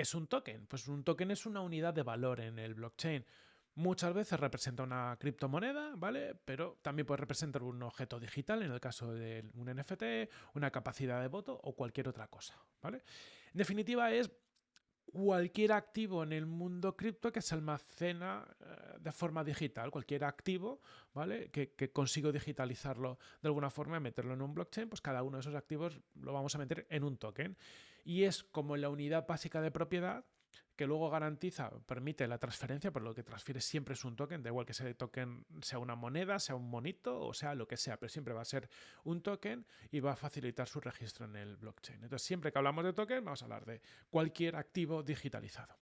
¿Qué es un token? Pues un token es una unidad de valor en el blockchain. Muchas veces representa una criptomoneda, ¿vale? Pero también puede representar un objeto digital, en el caso de un NFT, una capacidad de voto o cualquier otra cosa, ¿vale? En definitiva, es cualquier activo en el mundo cripto que se almacena eh, de forma digital, cualquier activo, ¿vale? Que, que, consigo digitalizarlo de alguna forma y meterlo en un blockchain, pues cada uno de esos activos lo vamos a meter en un token. Y es como la unidad básica de propiedad que luego garantiza, permite la transferencia, pero lo que transfiere siempre es un token, da igual que ese token sea una moneda, sea un monito o sea lo que sea, pero siempre va a ser un token y va a facilitar su registro en el blockchain. Entonces, siempre que hablamos de token, vamos a hablar de cualquier activo digitalizado.